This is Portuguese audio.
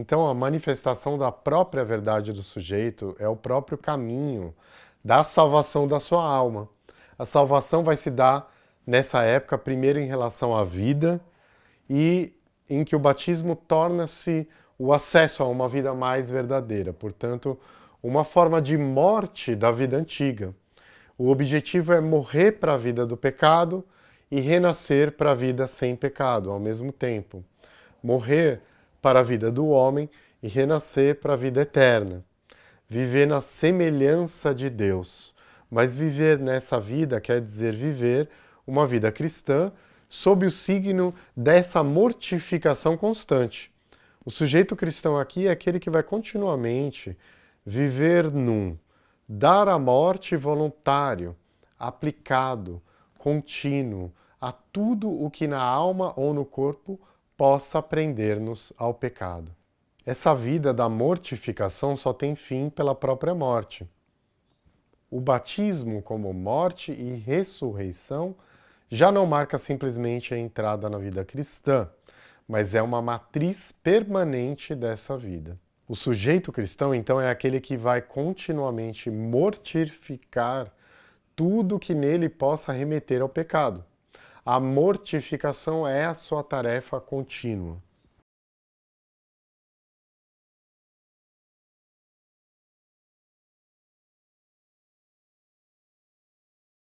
Então a manifestação da própria verdade do sujeito é o próprio caminho da salvação da sua alma. A salvação vai se dar nessa época, primeiro em relação à vida e em que o batismo torna-se o acesso a uma vida mais verdadeira, portanto, uma forma de morte da vida antiga. O objetivo é morrer para a vida do pecado e renascer para a vida sem pecado ao mesmo tempo. Morrer para a vida do homem e renascer para a vida eterna. Viver na semelhança de Deus. Mas viver nessa vida quer dizer viver uma vida cristã sob o signo dessa mortificação constante. O sujeito cristão aqui é aquele que vai continuamente viver num dar a morte voluntário, aplicado, contínuo, a tudo o que na alma ou no corpo possa prender-nos ao pecado. Essa vida da mortificação só tem fim pela própria morte. O batismo como morte e ressurreição já não marca simplesmente a entrada na vida cristã, mas é uma matriz permanente dessa vida. O sujeito cristão, então, é aquele que vai continuamente mortificar tudo que nele possa remeter ao pecado. A mortificação é a sua tarefa contínua.